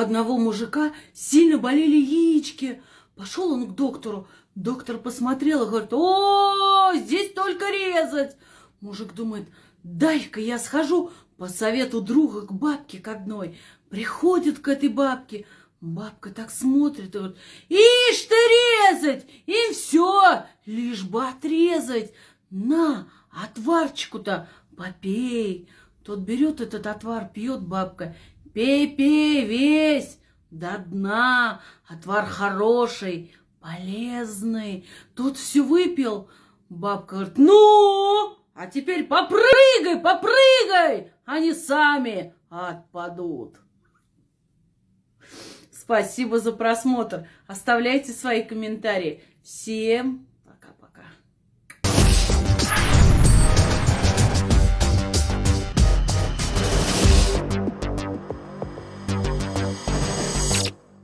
одного мужика сильно болели яички. Пошел он к доктору. Доктор посмотрел и говорит, о, здесь только резать. Мужик думает, дай-ка я схожу по совету друга к бабке к одной. Приходит к этой бабке. Бабка так смотрит и говорит, ишь ты резать, и все, лишь бы отрезать. На, отварчику-то попей. Тот берет этот отвар, пьет бабка. Пей, пей, весь до дна. Отвар хороший, полезный. Тот все выпил. Бабка говорит, ну, а теперь попрыгай, попрыгай, они сами отпадут. Спасибо за просмотр. Оставляйте свои комментарии. Всем